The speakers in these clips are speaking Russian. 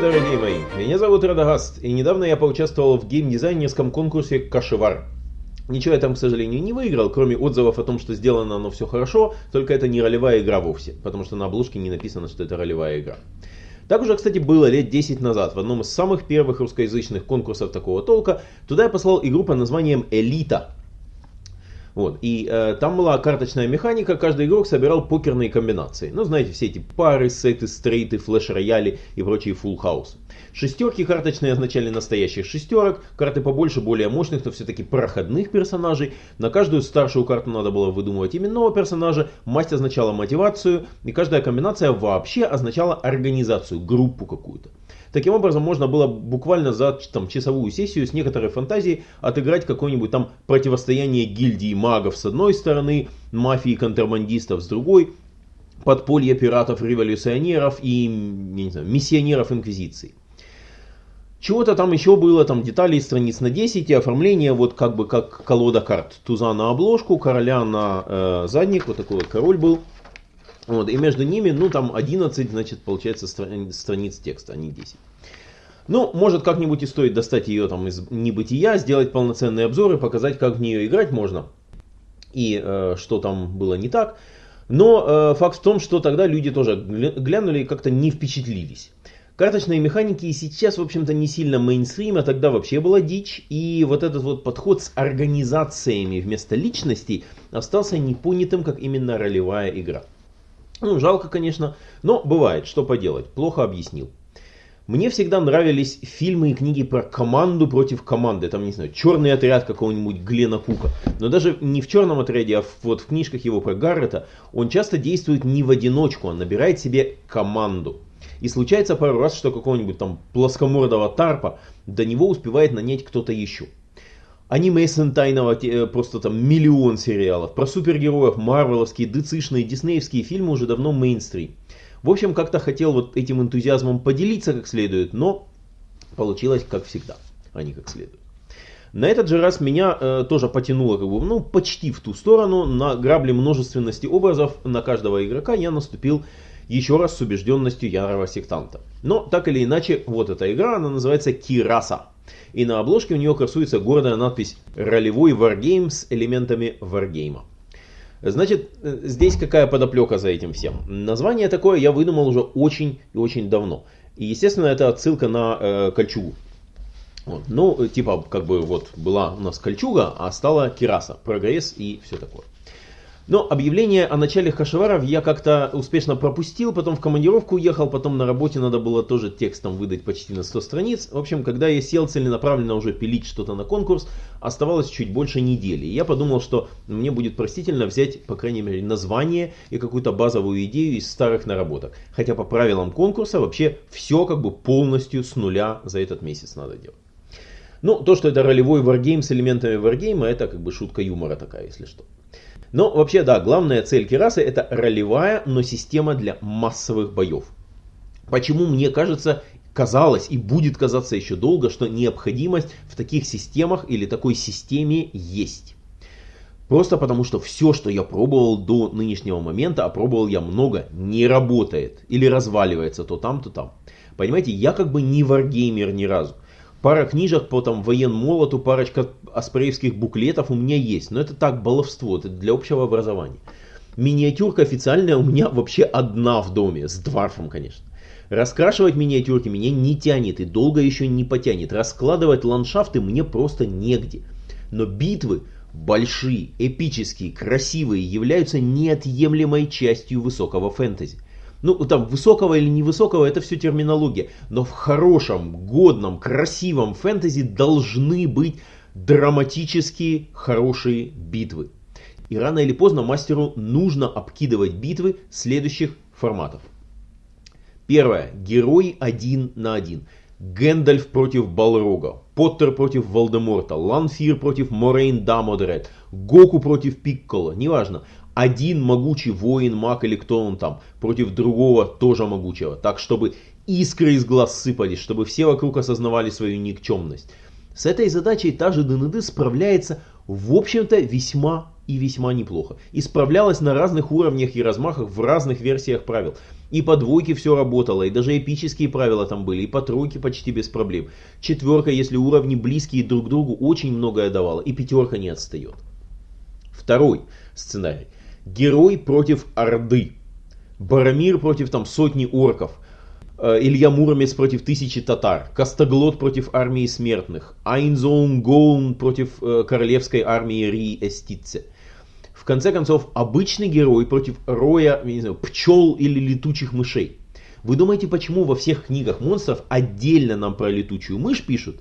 Дорогие мои! Меня зовут Радагаст, и недавно я поучаствовал в геймдизайнерском конкурсе Кашевар. Ничего я там, к сожалению, не выиграл, кроме отзывов о том, что сделано оно все хорошо, только это не ролевая игра вовсе, потому что на обложке не написано, что это ролевая игра. Так уже, кстати, было лет 10 назад, в одном из самых первых русскоязычных конкурсов такого толка. Туда я послал игру под названием «Элита». Вот. И э, там была карточная механика, каждый игрок собирал покерные комбинации. Ну, знаете, все эти пары, сеты, стрейты, флеш-рояли и прочие full house. Шестерки карточные означали настоящих шестерок, карты побольше, более мощных, но все-таки проходных персонажей. На каждую старшую карту надо было выдумывать именного персонажа, масть означала мотивацию, и каждая комбинация вообще означала организацию, группу какую-то. Таким образом, можно было буквально за там, часовую сессию с некоторой фантазией отыграть какое-нибудь там противостояние гильдии магов с одной стороны, мафии контрабандистов с другой, подполье пиратов-революционеров и не знаю, миссионеров Инквизиции. Чего-то там еще было, там деталей страниц на 10 и оформление вот как бы как колода карт. Туза на обложку, короля на э, задник, вот такой вот король был. Вот, и между ними, ну там 11, значит, получается страниц, страниц текста, а не 10. Ну, может как-нибудь и стоит достать ее там из небытия, сделать полноценный обзор и показать, как в нее играть можно. И э, что там было не так. Но э, факт в том, что тогда люди тоже глянули и как-то не впечатлились. Карточные механики и сейчас, в общем-то, не сильно мейнстрим, а тогда вообще была дичь. И вот этот вот подход с организациями вместо личностей остался непонятым, как именно ролевая игра. Ну, жалко, конечно, но бывает, что поделать, плохо объяснил. Мне всегда нравились фильмы и книги про команду против команды. Там, не знаю, черный отряд какого-нибудь Глена Кука. Но даже не в черном отряде, а вот в книжках его про Гаррета, он часто действует не в одиночку, он набирает себе команду. И случается пару раз, что какого-нибудь там плоскомордого тарпа до него успевает нанять кто-то еще. Аниме сентайного э, просто там миллион сериалов. Про супергероев, марвеловские, дцишные, диснеевские фильмы уже давно мейнстрим. В общем, как-то хотел вот этим энтузиазмом поделиться как следует, но получилось как всегда, а не как следует. На этот же раз меня э, тоже потянуло как бы, ну, почти в ту сторону. На грабли множественности образов на каждого игрока я наступил еще раз с убежденностью ярого сектанта. Но так или иначе, вот эта игра, она называется Кираса. И на обложке у нее красуется гордая надпись «Ролевой варгейм с элементами варгейма». Значит, здесь какая подоплека за этим всем? Название такое я выдумал уже очень и очень давно. И, естественно, это отсылка на э, кольчугу. Вот. Ну, типа, как бы вот была у нас кольчуга, а стала кираса, прогресс и все такое. Но объявление о начале хашеваров я как-то успешно пропустил, потом в командировку уехал, потом на работе надо было тоже текстом выдать почти на 100 страниц. В общем, когда я сел целенаправленно уже пилить что-то на конкурс, оставалось чуть больше недели. И я подумал, что мне будет простительно взять, по крайней мере, название и какую-то базовую идею из старых наработок. Хотя по правилам конкурса вообще все как бы полностью с нуля за этот месяц надо делать. Ну, то, что это ролевой варгейм с элементами варгейма, это как бы шутка юмора такая, если что. Но вообще, да, главная цель Кирасы это ролевая, но система для массовых боев. Почему мне кажется, казалось и будет казаться еще долго, что необходимость в таких системах или такой системе есть. Просто потому, что все, что я пробовал до нынешнего момента, а пробовал я много, не работает. Или разваливается то там, то там. Понимаете, я как бы не варгеймер ни разу. Пара книжек по там военмолоту, парочка аспреевских буклетов у меня есть. Но это так, баловство, это для общего образования. Миниатюрка официальная у меня вообще одна в доме, с дварфом, конечно. Раскрашивать миниатюрки меня не тянет и долго еще не потянет. Раскладывать ландшафты мне просто негде. Но битвы большие, эпические, красивые являются неотъемлемой частью высокого фэнтези. Ну, там, высокого или невысокого, это все терминология. Но в хорошем, годном, красивом фэнтези должны быть драматические, хорошие битвы. И рано или поздно мастеру нужно обкидывать битвы следующих форматов. Первое. Герой один на один. Гэндальф против Балрога, Поттер против Волдеморта, Ланфир против Морейн Дамодред, Гоку против Пиккола, неважно один могучий воин, маг или кто он там, против другого тоже могучего. Так, чтобы искры из глаз сыпались, чтобы все вокруг осознавали свою никчемность. С этой задачей та же ДНД справляется, в общем-то, весьма и весьма неплохо. Исправлялась на разных уровнях и размахах в разных версиях правил. И по двойке все работало, и даже эпические правила там были, и по тройке почти без проблем. Четверка, если уровни близкие друг к другу, очень многое давала, и пятерка не отстает. Второй сценарий. Герой против Орды. Барамир против там сотни орков. Э, Илья Муромец против тысячи татар, Костоглот против армии смертных, Айнзоун Гоун против э, королевской армии Ри Эстице. В конце концов, обычный герой против роя не знаю, пчел или летучих мышей. Вы думаете, почему во всех книгах монстров отдельно нам про летучую мышь пишут,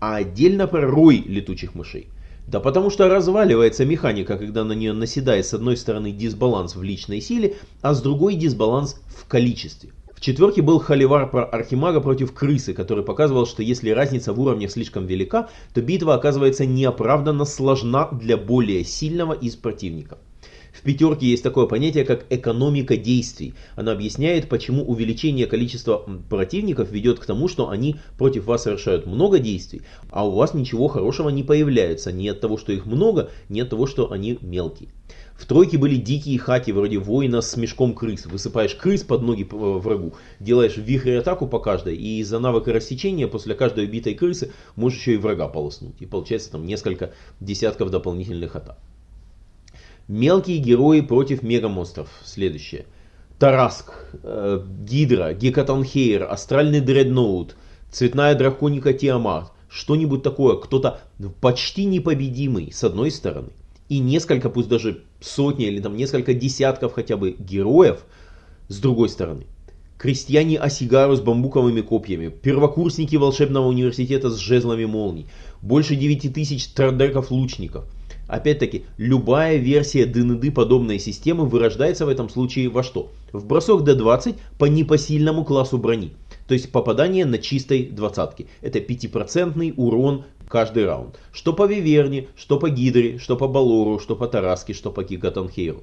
а отдельно про рой летучих мышей? Да потому что разваливается механика, когда на нее наседает с одной стороны дисбаланс в личной силе, а с другой дисбаланс в количестве. В четверке был холивар про архимага против крысы, который показывал, что если разница в уровнях слишком велика, то битва оказывается неоправданно сложна для более сильного из противников. В пятерке есть такое понятие, как экономика действий. Она объясняет, почему увеличение количества противников ведет к тому, что они против вас совершают много действий, а у вас ничего хорошего не появляется. Ни от того, что их много, ни от того, что они мелкие. В тройке были дикие хаки, вроде воина с мешком крыс. Высыпаешь крыс под ноги э, врагу, делаешь вихрь атаку по каждой, и из-за навыка рассечения после каждой убитой крысы можешь еще и врага полоснуть. И получается там несколько десятков дополнительных атак. Мелкие герои против мегамонстров. Следующее. Тараск, э, Гидра, Гекатонхейр, Астральный Дредноут, Цветная Драконика Тиамат. Что-нибудь такое. Кто-то почти непобедимый, с одной стороны. И несколько, пусть даже сотни или там несколько десятков хотя бы героев, с другой стороны. Крестьяне Осигару с бамбуковыми копьями, первокурсники волшебного университета с жезлами молний, больше 9000 трандеков лучников – Опять-таки, любая версия ДНД подобной системы вырождается в этом случае во что? В бросок D20 по непосильному классу брони. То есть попадание на чистой двадцатке. Это 5% урон каждый раунд. Что по Виверне, что по Гидре, что по Балору, что по Тараске, что по Гигатанхейру.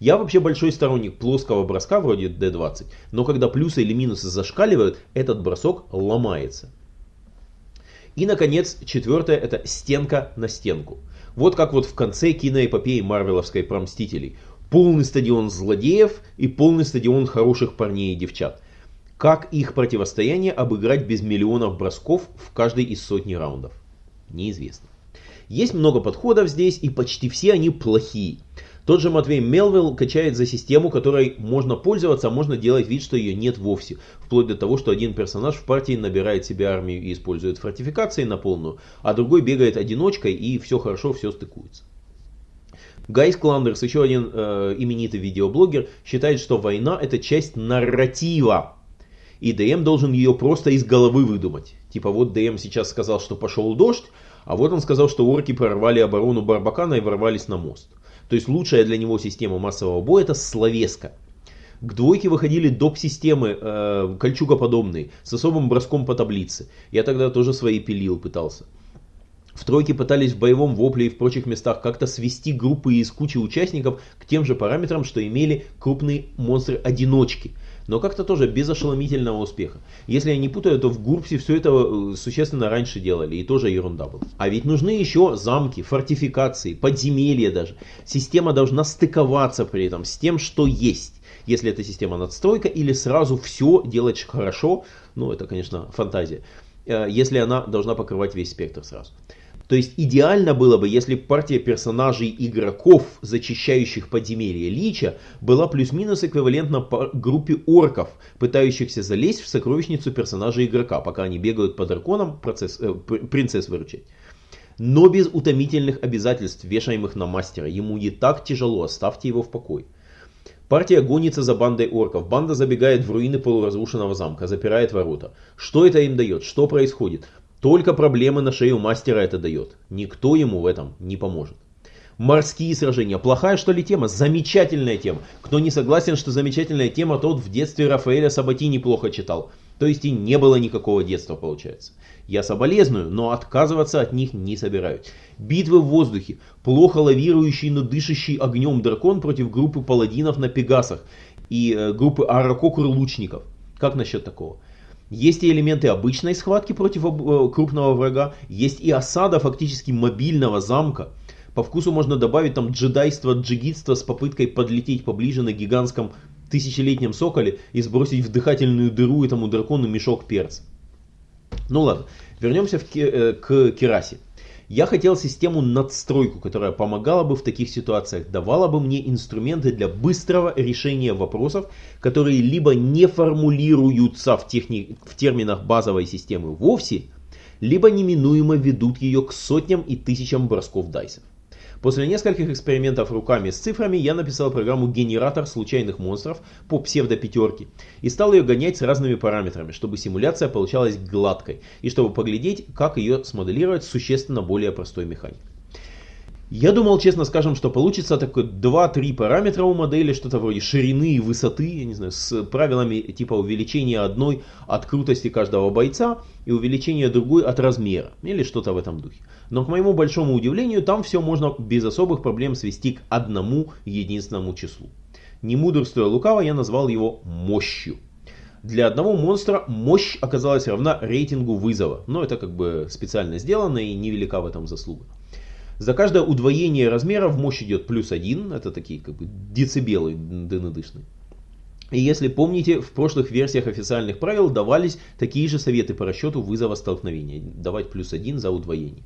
Я вообще большой сторонник плоского броска вроде D20, но когда плюсы или минусы зашкаливают, этот бросок ломается. И, наконец, четвертое это стенка на стенку. Вот как вот в конце киноэпопеи Марвеловской про Мстителей. Полный стадион злодеев и полный стадион хороших парней и девчат. Как их противостояние обыграть без миллионов бросков в каждой из сотни раундов? Неизвестно. Есть много подходов здесь, и почти все они плохие. Тот же Мэттью Колвилл качает за систему, которой можно пользоваться, а можно делать вид, что ее нет вовсе. Вплоть до того, что один персонаж в партии набирает себе армию и использует фортификации на полную, а другой бегает одиночкой и все хорошо, все стыкуется. Гай Скландерс, еще один э, именитый видеоблогер, считает, что война это часть нарратива. И ДМ должен ее просто из головы выдумать. Типа вот ДМ сейчас сказал, что пошел дождь, а вот он сказал, что орки прорвали оборону Барбакана и ворвались на мост. То есть лучшая для него система массового боя это словеска. К двойке выходили доп-системы, э, кольчугоподобные, с особым броском по таблице. Я тогда тоже свои пилил пытался. В тройке пытались в боевом вопле и в прочих местах как-то свести группы из кучи участников к тем же параметрам, что имели крупные монстры-одиночки но как-то тоже без ошеломительного успеха. Если я не путаю, то в Гурпсе все это э, существенно раньше делали, и тоже ерунда была. А ведь нужны еще замки, фортификации, подземелья даже. Система должна стыковаться при этом с тем, что есть. Если это система надстройка или сразу все делать хорошо, ну это, конечно, фантазия. Э, если она должна покрывать весь спектр сразу. То есть идеально было бы, если партия персонажей игроков, зачищающих подземелье Лича, была плюс-минус эквивалентна группе орков, пытающихся залезть в сокровищницу персонажа игрока, пока они бегают по драконам процесс, э, принцесс выручать. Но без утомительных обязательств, вешаемых на мастера. Ему не так тяжело, оставьте его в покое. Партия гонится за бандой орков. Банда забегает в руины полуразрушенного замка, запирает ворота. Что это им дает? Что происходит? Только проблемы на шею мастера это дает. Никто ему в этом не поможет. Морские сражения. Плохая что ли тема? Замечательная тема. Кто не согласен, что замечательная тема, тот в детстве Рафаэля Сабати неплохо читал. То есть и не было никакого детства получается. Я соболезную, но отказываться от них не собираюсь. Битвы в воздухе. Плохо лавирующий, но дышащий огнем дракон против группы паладинов на Пегасах и э, группы Аракокур лучников. Как насчет такого? Есть и элементы обычной схватки против э, крупного врага, есть и осада фактически мобильного замка. По вкусу можно добавить там джедайство, джигитство с попыткой подлететь поближе на гигантском тысячелетнем соколе и сбросить в дыхательную дыру этому дракону мешок перца. Ну ладно, вернемся в, э, к Керасе. Я хотел систему надстройку, которая помогала бы в таких ситуациях, давала бы мне инструменты для быстрого решения вопросов, которые либо не формулируются в, техни... в терминах базовой системы вовсе, либо неминуемо ведут ее к сотням и тысячам бросков дайсов. После нескольких экспериментов руками с цифрами я написал программу «Генератор случайных монстров» по псевдо-пятерке и стал ее гонять с разными параметрами, чтобы симуляция получалась гладкой и чтобы поглядеть, как ее смоделировать с существенно более простой механикой. Я думал, честно скажем, что получится такой 2-3 параметра у модели, что-то вроде ширины и высоты, я не знаю, с правилами типа увеличения одной от крутости каждого бойца и увеличения другой от размера, или что-то в этом духе. Но к моему большому удивлению, там все можно без особых проблем свести к одному единственному числу. Не мудрствуя лукаво, я назвал его мощью. Для одного монстра мощь оказалась равна рейтингу вызова, но это как бы специально сделано и невелика в этом заслуга. За каждое удвоение размера в мощь идет плюс один, это такие как бы децибелы ДНДшные. И если помните, в прошлых версиях официальных правил давались такие же советы по расчету вызова столкновения. Давать плюс один за удвоение.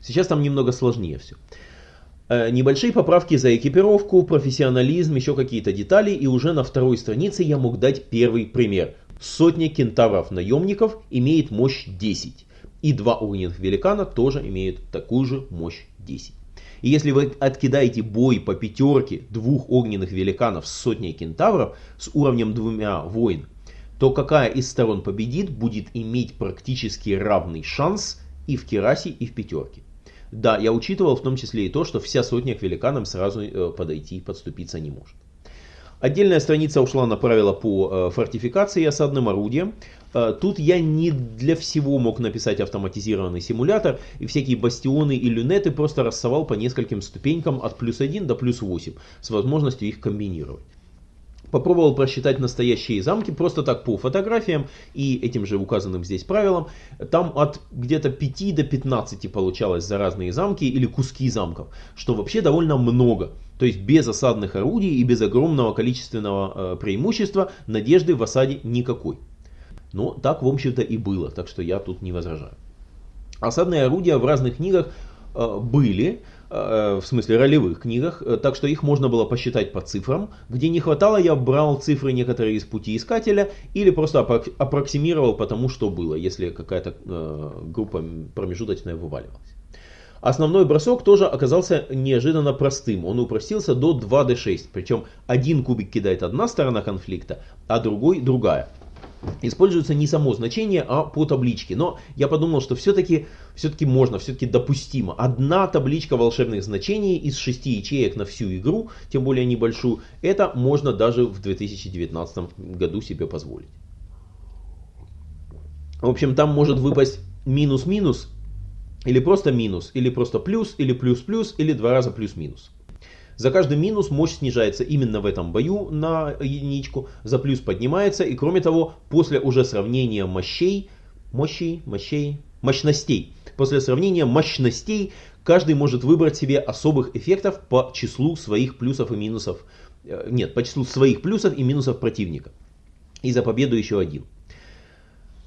Сейчас там немного сложнее все. Небольшие поправки за экипировку, профессионализм, еще какие-то детали. И уже на второй странице я мог дать первый пример. Сотня кентавров-наемников имеет мощь 10. И два огненных великана тоже имеют такую же мощь 10. И если вы откидаете бой по пятерке двух огненных великанов с сотней кентавров с уровнем двумя войн, то какая из сторон победит, будет иметь практически равный шанс и в Керасе, и в пятерке. Да, я учитывал в том числе и то, что вся сотня к великанам сразу э, подойти и подступиться не может. Отдельная страница ушла на правила по э, фортификации осадным орудиям. Э, тут я не для всего мог написать автоматизированный симулятор, и всякие бастионы и люнеты просто рассовал по нескольким ступенькам от плюс 1 до плюс 8, с возможностью их комбинировать. Попробовал просчитать настоящие замки просто так по фотографиям и этим же указанным здесь правилам. Там от где-то 5 до 15 получалось за разные замки или куски замков, что вообще довольно много. То есть без осадных орудий и без огромного количественного э, преимущества надежды в осаде никакой. Но так, в общем-то, и было, так что я тут не возражаю. Осадные орудия в разных книгах э, были, э, в смысле ролевых книгах, э, так что их можно было посчитать по цифрам. Где не хватало, я брал цифры некоторые из пути искателя или просто аппроксимировал по тому, что было, если какая-то группа промежуточная вываливалась. Основной бросок тоже оказался неожиданно простым. Он упростился до 2d6. Причем один кубик кидает одна сторона конфликта, а другой другая используется не само значение, а по табличке. Но я подумал, что все-таки все можно, все-таки допустимо. Одна табличка волшебных значений из шести ячеек на всю игру, тем более небольшую, это можно даже в 2019 году себе позволить. В общем, там может выпасть минус-минус, или просто минус, или просто плюс, или плюс-плюс, или два раза плюс-минус. За каждый минус мощь снижается именно в этом бою на единичку, за плюс поднимается, и кроме того, после уже сравнения мощей, мощей, мощей, мощностей, после сравнения мощностей, каждый может выбрать себе особых эффектов по числу своих плюсов и минусов, э, нет, по числу своих плюсов и минусов противника. И за победу еще один.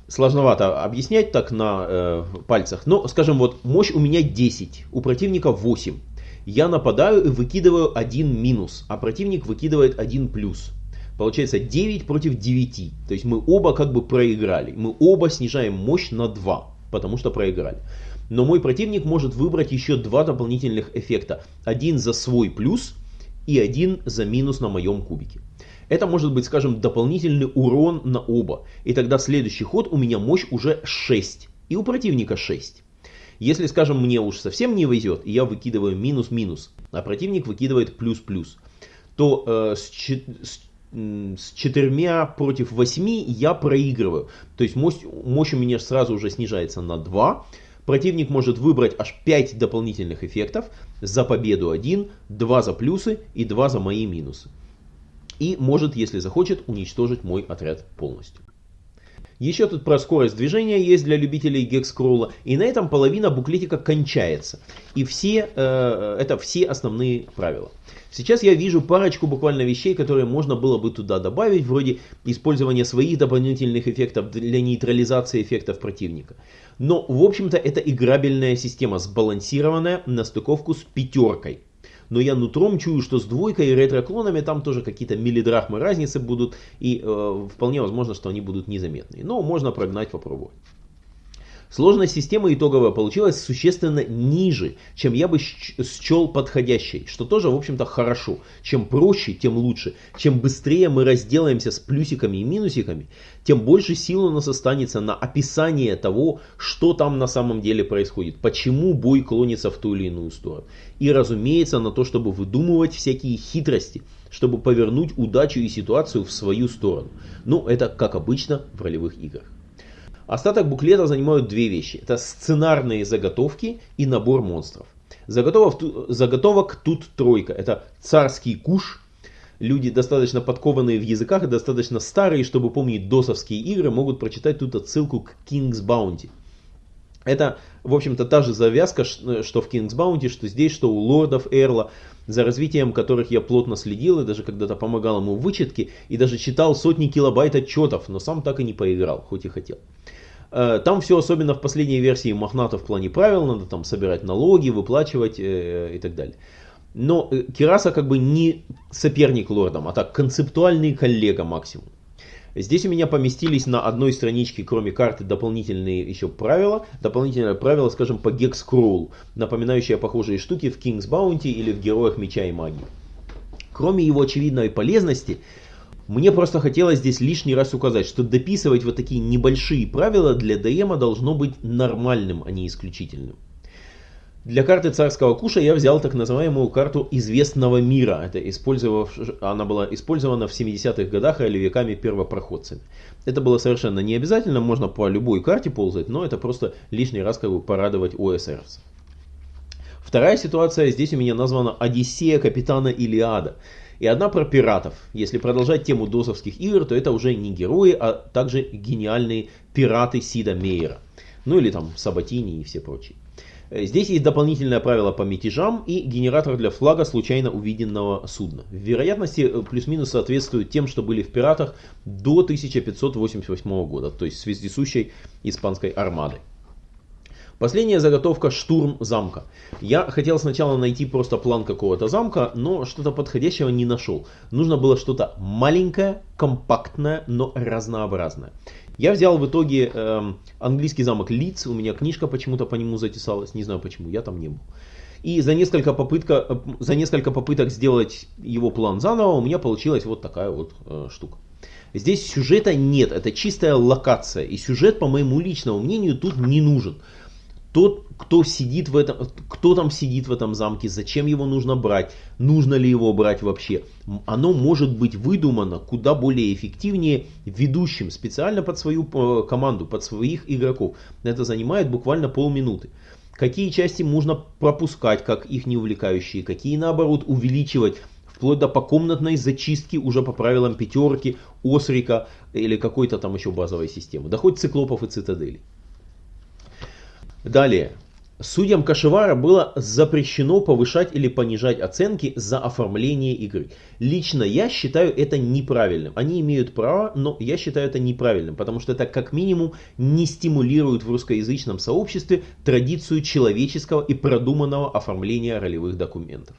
Сложновато объяснять так на э, пальцах, но скажем вот мощь у меня 10, у противника 8 я нападаю и выкидываю один минус, а противник выкидывает один плюс. Получается 9 против 9. То есть мы оба как бы проиграли. Мы оба снижаем мощь на 2, потому что проиграли. Но мой противник может выбрать еще два дополнительных эффекта. Один за свой плюс и один за минус на моем кубике. Это может быть, скажем, дополнительный урон на оба. И тогда следующий ход у меня мощь уже 6. И у противника 6. Если, скажем, мне уж совсем не везет, и я выкидываю минус-минус, а противник выкидывает плюс-плюс, то э, с, с, с четырьмя против восьми я проигрываю. То есть мощь, мощь у меня сразу уже снижается на 2. Противник может выбрать аж 5 дополнительных эффектов. За победу 1, 2 за плюсы и 2 за мои минусы. И может, если захочет, уничтожить мой отряд полностью. Еще тут про скорость движения есть для любителей гекскролла. И на этом половина буклетика кончается. И все, э, это все основные правила. Сейчас я вижу парочку буквально вещей, которые можно было бы туда добавить, вроде использования своих дополнительных эффектов для нейтрализации эффектов противника. Но, в общем-то, это играбельная система, сбалансированная на стыковку с пятеркой. Но я нутром чую, что с двойкой и ретро-клонами там тоже какие-то миллидрахмы разницы будут, и э, вполне возможно, что они будут незаметные. Но можно прогнать, попробовать. Сложность системы итоговая получилась существенно ниже, чем я бы счел подходящей, что тоже, в общем-то, хорошо. Чем проще, тем лучше. Чем быстрее мы разделаемся с плюсиками и минусиками, тем больше сил у нас останется на описание того, что там на самом деле происходит, почему бой клонится в ту или иную сторону. И, разумеется, на то, чтобы выдумывать всякие хитрости, чтобы повернуть удачу и ситуацию в свою сторону. Ну, это как обычно в ролевых играх. Остаток буклета занимают две вещи. Это сценарные заготовки и набор монстров. Заготовок, заготовок тут тройка. Это царский куш. Люди достаточно подкованные в языках и достаточно старые, чтобы помнить досовские игры, могут прочитать тут отсылку к King's Bounty. Это, в общем-то, та же завязка, что в King's Bounty, что здесь, что у лордов Эрла, за развитием которых я плотно следил и даже когда-то помогал ему в вычетке, и даже читал сотни килобайт отчетов, но сам так и не поиграл, хоть и хотел. Э, там все особенно в последней версии мохнато в плане правил, надо там собирать налоги, выплачивать э, и так далее. Но э, Кираса как бы не соперник лордам, а так концептуальный коллега максимум. Здесь у меня поместились на одной страничке, кроме карты, дополнительные еще правила. Дополнительное правило, скажем, по гекскроллу, напоминающее похожие штуки в King's Bounty или в Героях Меча и Магии. Кроме его очевидной полезности, мне просто хотелось здесь лишний раз указать, что дописывать вот такие небольшие правила для ДМа должно быть нормальным, а не исключительным. Для карты царского куша я взял так называемую карту известного мира. Это использовав... Она была использована в 70-х годах или веками первопроходцами. Это было совершенно не обязательно, можно по любой карте ползать, но это просто лишний раз как бы порадовать ОСРС. Вторая ситуация, здесь у меня названа Одиссея капитана Илиада и одна про пиратов. Если продолжать тему досовских игр, то это уже не герои, а также гениальные пираты Сида Мейера. Ну или там Сабатини и все прочие. Здесь есть дополнительное правило по мятежам и генератор для флага случайно увиденного судна. Вероятности э, плюс-минус соответствуют тем, что были в пиратах до 1588 года, то есть с вездесущей испанской армадой. Последняя заготовка штурм замка. Я хотел сначала найти просто план какого-то замка, но что-то подходящего не нашел. Нужно было что-то маленькое, компактное, но разнообразное. Я взял в итоге э, английский замок Лидс, у меня книжка почему-то по нему затесалась, не знаю почему, я там не был. И за несколько, попытка, э, за несколько попыток сделать его план заново у меня получилась вот такая вот э, штука. Здесь сюжета нет, это чистая локация. И сюжет, по моему личному мнению, тут не нужен тот, кто сидит в этом, кто там сидит в этом замке, зачем его нужно брать, нужно ли его брать вообще. Оно может быть выдумано куда более эффективнее ведущим специально под свою э, команду, под своих игроков. Это занимает буквально полминуты. Какие части можно пропускать, как их не увлекающие, какие наоборот увеличивать, вплоть до покомнатной зачистки уже по правилам пятерки, Осрика или какой-то там еще базовой системы. Да хоть циклопов и цитаделей. Далее. Судьям Кашевара было запрещено повышать или понижать оценки за оформление игры. Лично я считаю это неправильным. Они имеют право, но я считаю это неправильным, потому что это как минимум не стимулирует в русскоязычном сообществе традицию человеческого и продуманного оформления ролевых документов.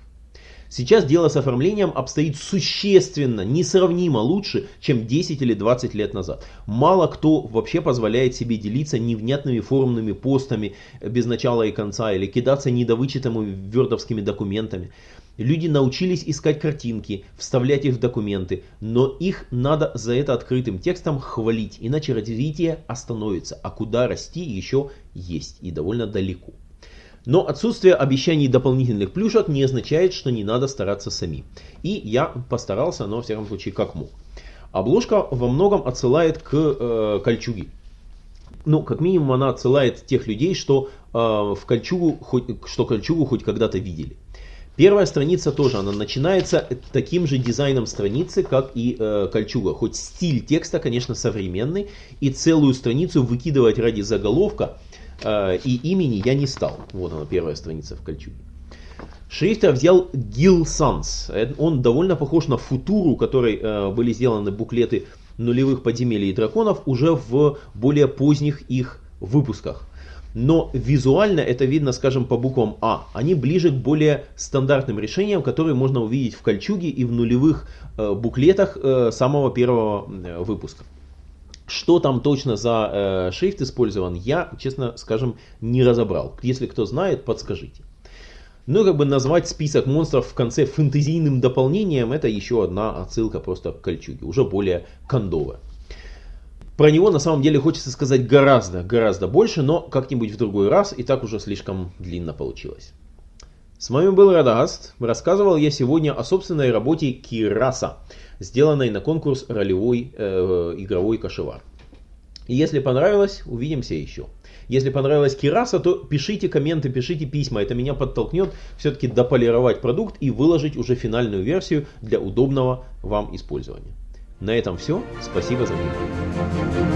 Сейчас дело с оформлением обстоит существенно, несравнимо лучше, чем 10 или 20 лет назад. Мало кто вообще позволяет себе делиться невнятными форумными постами без начала и конца или кидаться недовычитыми вердовскими документами. Люди научились искать картинки, вставлять их в документы, но их надо за это открытым текстом хвалить, иначе развитие остановится, а куда расти еще есть и довольно далеко. Но отсутствие обещаний дополнительных плюшек не означает, что не надо стараться сами. И я постарался, но, во всяком случае, как мог. Обложка во многом отсылает к э, кольчуге. Ну, как минимум, она отсылает тех людей, что, э, в кольчугу, хоть, что кольчугу хоть когда-то видели. Первая страница тоже, она начинается таким же дизайном страницы, как и э, кольчуга. Хоть стиль текста, конечно, современный, и целую страницу выкидывать ради заголовка и имени я не стал. Вот она, первая страница в кольчуге. Шрифт взял Gil Sans. Он довольно похож на футуру, которой э, были сделаны буклеты нулевых подземелий и драконов уже в более поздних их выпусках но визуально это видно, скажем, по буквам А. Они ближе к более стандартным решениям, которые можно увидеть в кольчуге и в нулевых э, буклетах э, самого первого э, выпуска. Что там точно за э, шрифт использован, я, честно скажем, не разобрал. Если кто знает, подскажите. Ну и как бы назвать список монстров в конце фэнтезийным дополнением, это еще одна отсылка просто к кольчуге, уже более кондовая. Про него на самом деле хочется сказать гораздо, гораздо больше, но как-нибудь в другой раз, и так уже слишком длинно получилось. С вами был Радагаст. Рассказывал я сегодня о собственной работе Кираса, сделанной на конкурс ролевой э, игровой кошевар. Если понравилось, увидимся еще. Если понравилась Кираса, то пишите комменты, пишите письма. Это меня подтолкнет все-таки дополировать продукт и выложить уже финальную версию для удобного вам использования. На этом все. Спасибо за внимание.